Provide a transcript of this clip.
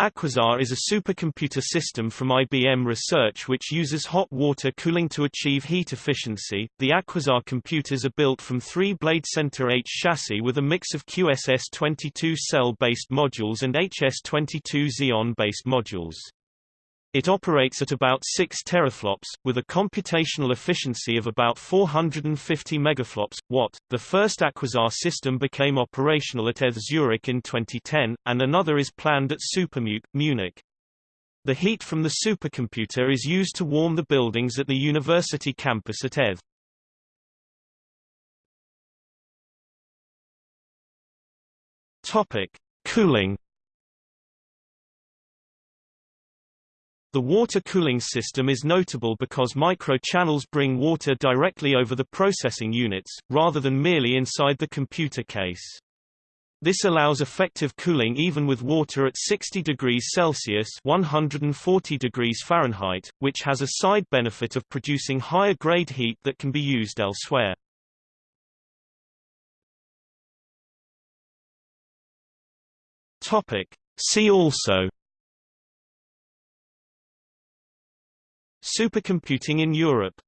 Aquasar is a supercomputer system from IBM Research which uses hot water cooling to achieve heat efficiency. The Aquasar computers are built from three BladeCenter H chassis with a mix of QSS-22 cell-based modules and HS-22 Xeon-based modules. It operates at about 6 teraflops, with a computational efficiency of about 450 megaflops. Watt. The first Aquasar system became operational at ETH Zurich in 2010, and another is planned at SuperMUC, Munich. The heat from the supercomputer is used to warm the buildings at the university campus at ETH. Topic: Cooling The water cooling system is notable because microchannels bring water directly over the processing units, rather than merely inside the computer case. This allows effective cooling even with water at 60 degrees Celsius 140 degrees Fahrenheit, which has a side benefit of producing higher grade heat that can be used elsewhere. Topic. See also Supercomputing in Europe